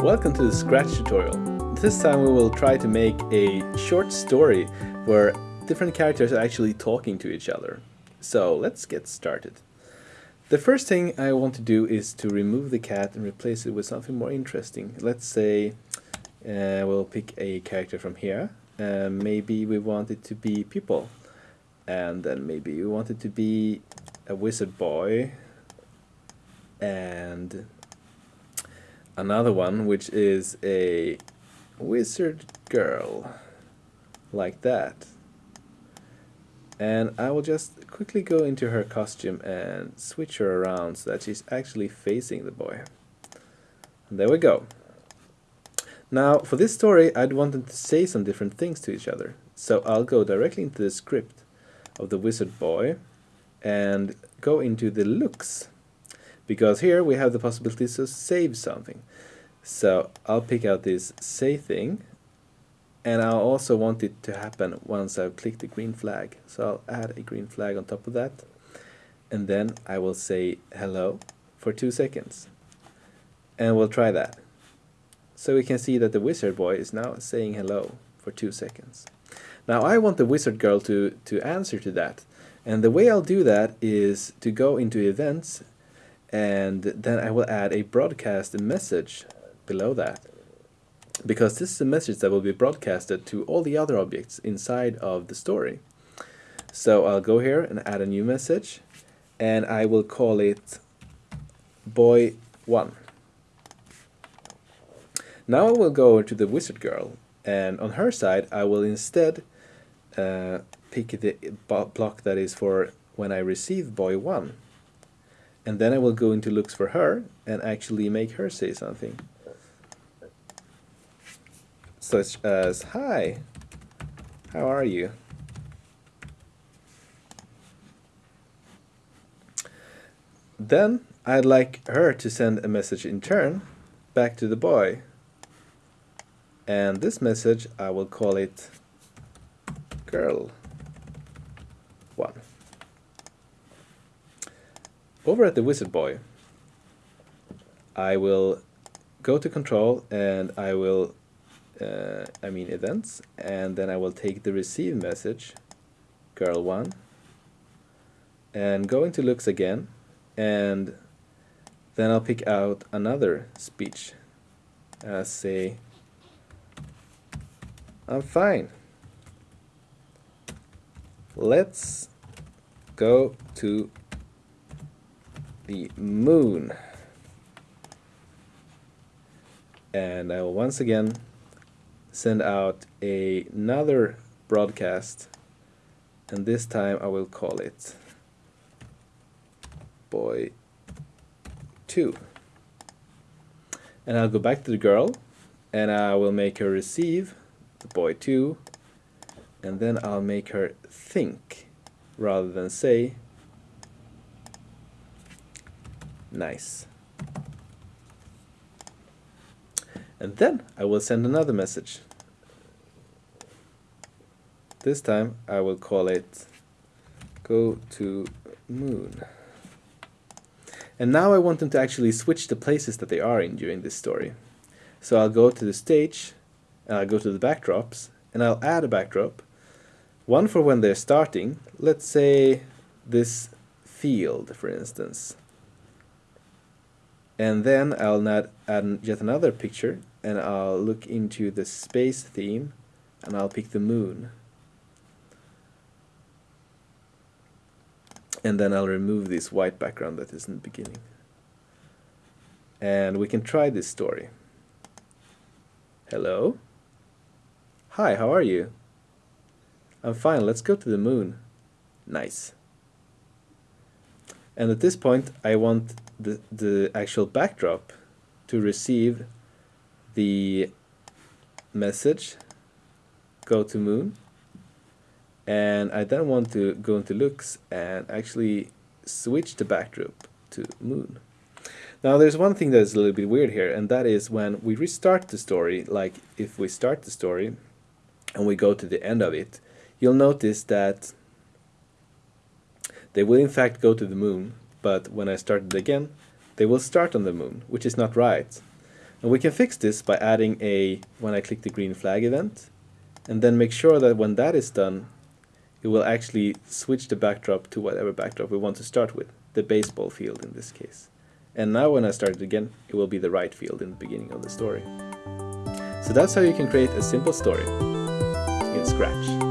Welcome to the Scratch tutorial. This time we will try to make a short story where different characters are actually talking to each other. So let's get started. The first thing I want to do is to remove the cat and replace it with something more interesting. Let's say uh, we'll pick a character from here. Uh, maybe we want it to be people. And then maybe we want it to be a wizard boy and another one which is a wizard girl like that. And I will just quickly go into her costume and switch her around so that she's actually facing the boy. And there we go. Now for this story I'd want them to say some different things to each other. So I'll go directly into the script of the wizard boy and go into the looks because here we have the possibility to save something. So I'll pick out this save thing and I'll also want it to happen once I've clicked the green flag. So I'll add a green flag on top of that and then I will say hello for two seconds and we'll try that. So we can see that the wizard boy is now saying hello for two seconds. Now I want the wizard girl to, to answer to that and the way I'll do that is to go into events and then I will add a broadcast message below that because this is a message that will be broadcasted to all the other objects inside of the story. So I'll go here and add a new message and I will call it boy1. Now I will go to the wizard girl and on her side I will instead uh, pick the block that is for when I receive boy1 and then I will go into looks for her and actually make her say something. Such as hi how are you? Then I'd like her to send a message in turn back to the boy. And this message I will call it girl one over at the wizard boy I will go to control and I will uh, I mean events and then I will take the receive message girl1 and go into looks again and then I'll pick out another speech. Uh, say I'm fine. Let's go to the moon. And I will once again send out a, another broadcast and this time I will call it boy 2 and I'll go back to the girl and I will make her receive the boy 2 and then I'll make her think rather than say Nice. And then I will send another message. This time I will call it go to moon. And now I want them to actually switch the places that they are in during this story. So I'll go to the stage, and I'll go to the backdrops, and I'll add a backdrop. One for when they're starting, let's say this field for instance and then I'll add yet another picture and I'll look into the space theme and I'll pick the moon. And then I'll remove this white background that is in the beginning. And we can try this story. Hello? Hi how are you? I'm fine let's go to the moon. Nice. And at this point I want the, the actual backdrop to receive the message go to moon and I then want to go into looks and actually switch the backdrop to moon. Now there's one thing that's a little bit weird here and that is when we restart the story, like if we start the story and we go to the end of it, you'll notice that they will in fact go to the moon, but when I start it again, they will start on the moon, which is not right. And we can fix this by adding a, when I click the green flag event, and then make sure that when that is done, it will actually switch the backdrop to whatever backdrop we want to start with, the baseball field in this case. And now when I start it again, it will be the right field in the beginning of the story. So that's how you can create a simple story in Scratch.